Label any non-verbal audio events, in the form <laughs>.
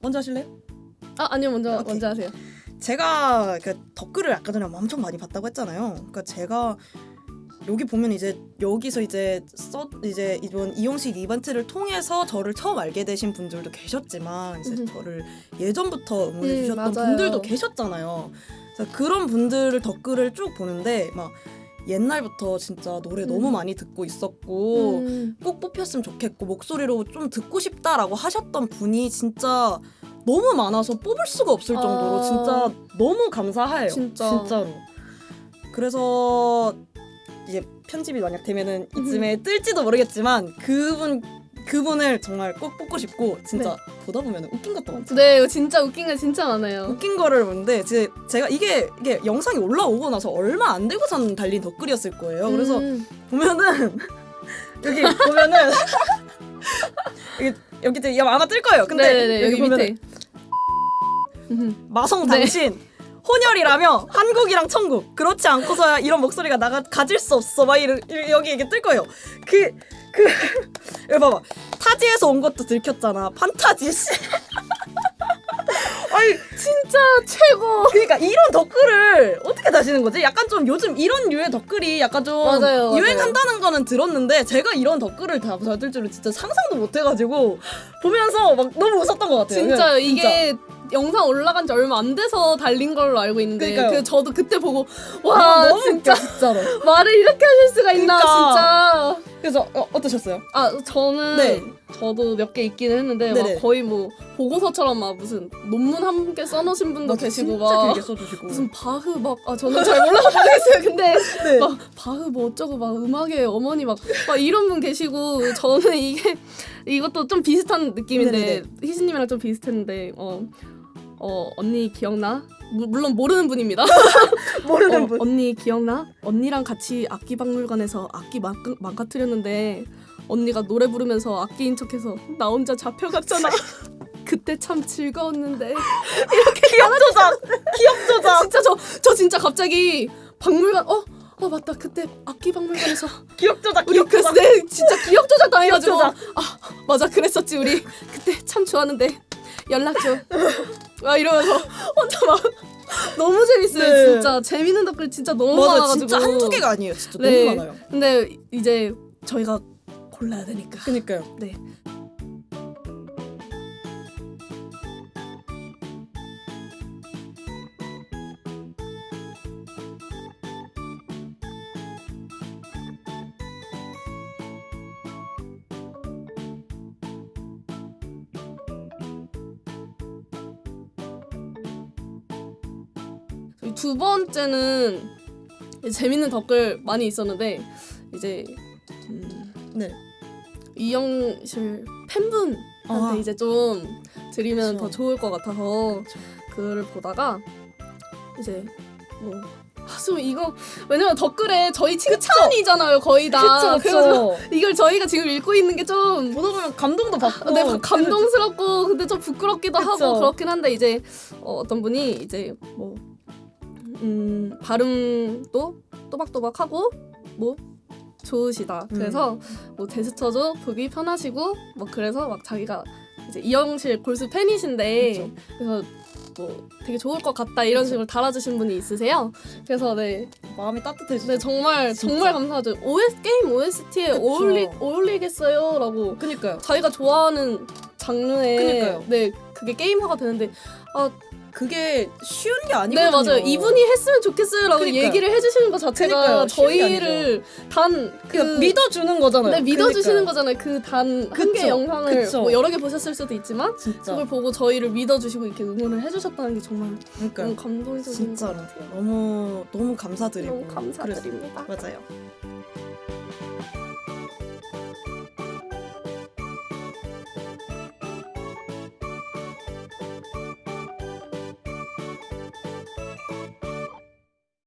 먼저 하실래요? 아 아니요 먼저 오케이. 먼저 하세요. 제가 그 댓글을 아까 전에 엄청 많이 봤다고 했잖아요. 그러니까 제가 여기 보면 이제 여기서 이제 써 이제 이번 이용식 이벤트를 통해서 저를 처음 알게 되신 분들도 계셨지만 이제 음. 저를 예전부터 응원해 음, 주셨던 맞아요. 분들도 계셨잖아요. 그래서 그런 분들 댓글을 쭉 보는데 막 옛날부터 진짜 노래 음. 너무 많이 듣고 있었고 음, 꼭 뽑혔으면 좋겠고 목소리로 좀 듣고 싶다라고 하셨던 분이 진짜 너무 많아서 뽑을 수가 없을 정도로 아. 진짜 너무 감사해요. 진짜. 진짜로. 그래서 이제 편집이 만약 되면은 이쯤에 뜰지도 모르겠지만 그분 그분을 정말 꼭 뽑고 싶고 진짜 보다 보면 웃긴 것도 많죠. 네 진짜 웃긴 게 진짜 많아요. 웃긴 거를 보는데 제, 제가 이게 이게 영상이 올라오고 나서 얼마 안 되고선 달린 댓글이었을 거예요. 그래서 음, 보면은 <laughs> 여기 보면은 <laughs> 여기 여기 아마 뜰 거예요. 근데 네네네 여기 보면은 밑에. 음, <laughs> 마성 네. 당신 혼혈이라며 한국이랑 천국 그렇지 않고서야 이런 목소리가 나가 가질 수 없어 막 이러, 이- 여기 이게 뜰 거예요. 그 그 <laughs> 여기 봐봐 타지에서 온 것도 들켰잖아 판타지 씨. 아니 진짜 최고. 그러니까 이런 댓글을 어떻게 다시는 거지? 약간 좀 요즘 이런 류의 댓글이 약간 좀 맞아요, 맞아요. 유행한다는 거는 들었는데 제가 이런 댓글을 다 받을 줄은 진짜 상상도 못 해가지고 보면서 막 너무 웃었던 것 같아요. 진짜 그냥 이게 영상 올라간 지 얼마 안 돼서 달린 걸로 알고 있는데 그러니까요. 그 저도 그때 보고 아, 와 너무 진짜 웃겨. 말을 이렇게 하실 수가 있나 그러니까. 진짜. 그래서 어, 어떠셨어요? 아 저는 네. 저도 몇 개 있기는 했는데 네네. 막 거의 뭐 보고서처럼 막 무슨 논문 한 개 써놓으신 분도 맞아, 계시고 막 무슨 바흐 막 아 저는 잘 몰라서 모르겠어요. 근데 네. 막 바흐 뭐 어쩌고 막 음악의 어머니 막, 막 이런 분 계시고 저는 이게 <laughs> 이것도 좀 비슷한 느낌인데. 희진님이랑 좀 비슷했는데 어, 어 언니 기억나? 무- 물론 모르는 분입니다. <laughs> 모르는 어, 분. 언니 기억나? 언니랑 같이 악기 박물관에서 악기 망, 망가뜨렸는데 언니가 노래 부르면서 악기인 척해서 나 혼자 잡혀갔잖아. <laughs> 그때 참 즐거웠는데 기억 조작. 기억 조작. 진짜 저저 진짜 갑자기 박물관 어? 어 맞다 그때 악기 박물관에서 기억 조작. 우리 기억 조작. 내 진짜 기억 조작 당해가지고 기억 아 맞아 그랬었지 우리 그때 참 좋았는데 연락 줘아 이러면서 혼자 막 너무 재밌어요 네. 진짜 재밌는 댓글 진짜 너무 맞아 많아가지고 진짜 한두 개가 아니에요. 진짜 네. 너무 많아요. 근데 이제 저희가 골라야 되니까 그니까요. 네 두 번째는 재밌는 댓글 많이 있었는데 이제 음, 네. 이영실 팬분한테 아. 이제 좀 드리면 그쵸. 더 좋을 것 같아서 그를 보다가 이제 뭐. 아, 좀 이거 왜냐면 댓글에 저희 칭찬이잖아요 거의 다 그쵸. 이걸 저희가 지금 읽고 있는 게 좀 보다 보면 감동도 받고. 네, 막 <laughs> 감동스럽고 근데 좀 부끄럽기도 그쵸. 하고 그렇긴 한데 이제 어, 어떤 분이 이제 뭐 음, 발음도 또박또박하고 뭐 좋으시다. 음. 그래서 뭐 제스처도 보기 편하시고 뭐 그래서 막 자기가 이제 이영실 골수 팬이신데 그쵸. 그래서 뭐 되게 좋을 것 같다 이런 식으로 달아주신 분이 있으세요. 그래서 네, 마음이 따뜻해지죠. 네 정말 진짜. 정말 감사하죠. OS 게임 OST에 그쵸. 어울리 어울리겠어요라고 그니까요. 자기가 좋아하는 장르에 그니까요. 네 그게 게임화가 되는데 그게 쉬운 게네 아니거든요. 맞아요 이분이 했으면 좋겠어요라고 그니까요. 얘기를 해주시는 것 자체가 그니까요. 게 저희를 단그 그러니까 믿어주는 거잖아요. 네, 믿어주시는 그러니까요. 거잖아요 그 단 한. 개 영상을 그쵸. 뭐 여러 개 보셨을 수도 있지만 진짜. 그걸 보고 저희를 믿어주시고 이렇게 응원을 해주셨다는 게 정말 그러니까 너무 감동적인 것 진짜로 너무 너무 감사드리고 너무 감사드립니다 그랬어요. 맞아요.